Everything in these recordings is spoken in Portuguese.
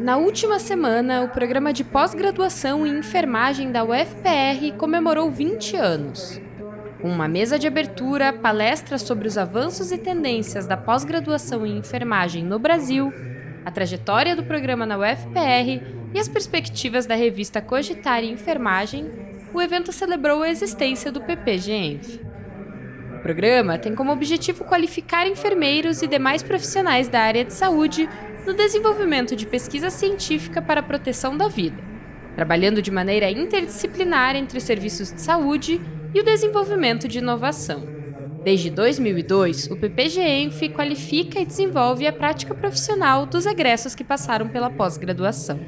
Na última semana, o programa de pós-graduação em enfermagem da UFPR comemorou 20 anos. Uma mesa de abertura, palestras sobre os avanços e tendências da pós-graduação em enfermagem no Brasil, a trajetória do programa na UFPR e as perspectivas da revista Cogitar em Enfermagem, o evento celebrou a existência do PPGENF. O programa tem como objetivo qualificar enfermeiros e demais profissionais da área de saúde no desenvolvimento de pesquisa científica para a proteção da vida, trabalhando de maneira interdisciplinar entre os serviços de saúde e o desenvolvimento de inovação. Desde 2002, o PPGENF qualifica e desenvolve a prática profissional dos egressos que passaram pela pós-graduação.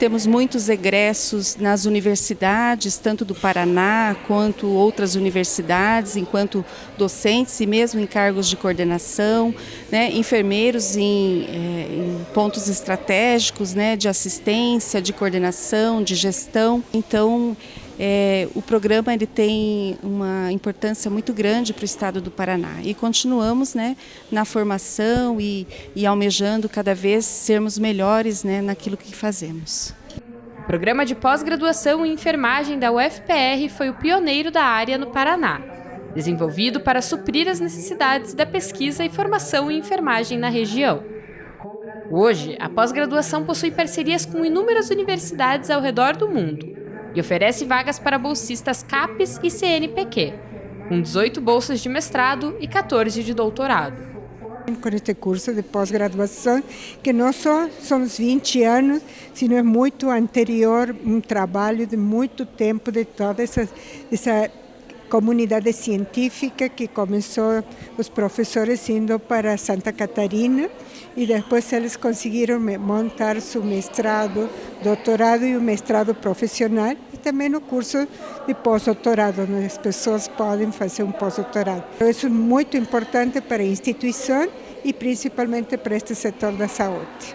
Temos muitos egressos nas universidades, tanto do Paraná quanto outras universidades, enquanto docentes e mesmo em cargos de coordenação, né, enfermeiros em, é, em, pontos estratégicos né, de assistência, de coordenação, de gestão. Então, é, o programa ele tem uma importância muito grande para o estado do Paraná e continuamos né, na formação e, e almejando cada vez sermos melhores né, naquilo que fazemos. O programa de pós-graduação em enfermagem da UFPR foi o pioneiro da área no Paraná, desenvolvido para suprir as necessidades da pesquisa e formação em enfermagem na região. Hoje, a pós-graduação possui parcerias com inúmeras universidades ao redor do mundo e oferece vagas para bolsistas CAPES e CNPq, com 18 bolsas de mestrado e 14 de doutorado. Com este curso de pós-graduação, que não só são os 20 anos, sino é muito anterior, um trabalho de muito tempo de toda essa, essa comunidade científica que começou os professores indo para Santa Catarina e depois eles conseguiram montar seu mestrado, doutorado e o mestrado profissional e também no curso de pós-doutorado, onde as pessoas podem fazer um pós-doutorado. Isso é muito importante para a instituição e principalmente para este setor da saúde.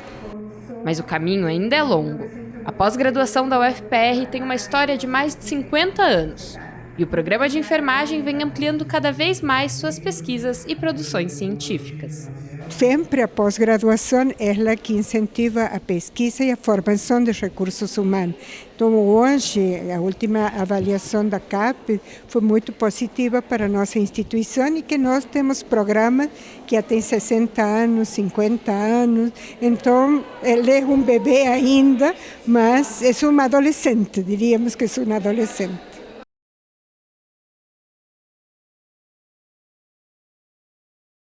Mas o caminho ainda é longo. A pós-graduação da UFPR tem uma história de mais de 50 anos. E o programa de enfermagem vem ampliando cada vez mais suas pesquisas e produções científicas. Sempre a pós-graduação é a que incentiva a pesquisa e a formação de recursos humanos. Então, hoje, a última avaliação da CAP foi muito positiva para a nossa instituição e que nós temos programas que já têm 60 anos, 50 anos. Então, ele é um bebê ainda, mas é um adolescente, diríamos que é um adolescente.